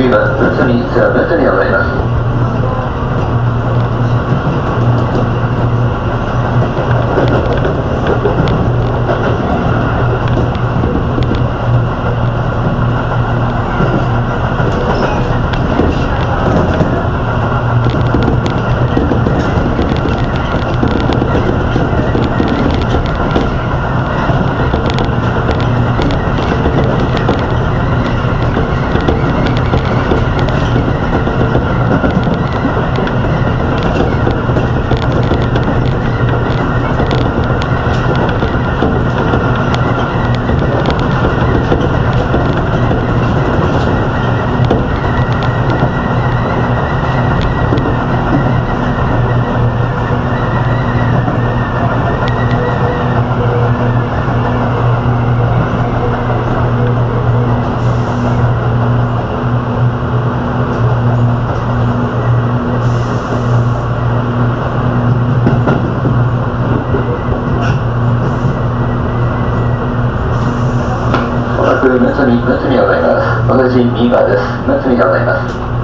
次はむつみツアーむつみでございますむつみむつみでございます私右側です。むつみでございます。